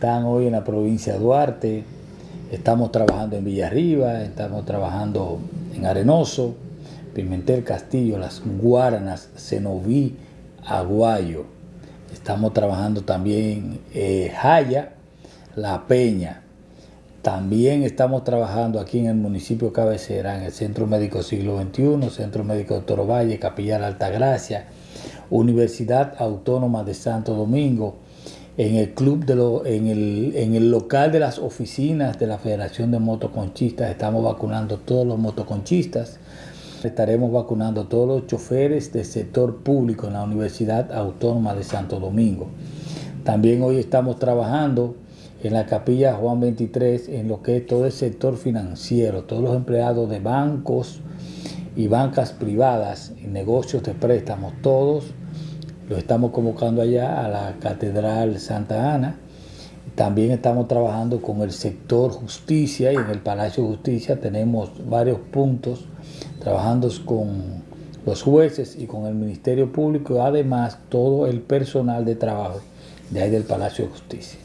hoy en la provincia de Duarte, estamos trabajando en Villarriba, estamos trabajando en Arenoso, Pimentel Castillo, Las Guaranas, Cenoví, Aguayo. Estamos trabajando también en Jaya, La Peña. También estamos trabajando aquí en el municipio cabecera, en el Centro Médico Siglo XXI, Centro Médico Doctor Valle, Capilla Altagracia, Universidad Autónoma de Santo Domingo, en el club de lo, en, el, en el local de las oficinas de la Federación de Motoconchistas estamos vacunando todos los motoconchistas. Estaremos vacunando todos los choferes del sector público en la Universidad Autónoma de Santo Domingo. También hoy estamos trabajando en la capilla Juan 23 en lo que es todo el sector financiero, todos los empleados de bancos y bancas privadas y negocios de préstamos, todos lo estamos convocando allá a la Catedral Santa Ana. También estamos trabajando con el sector justicia y en el Palacio de Justicia tenemos varios puntos trabajando con los jueces y con el Ministerio Público, además todo el personal de trabajo de ahí del Palacio de Justicia.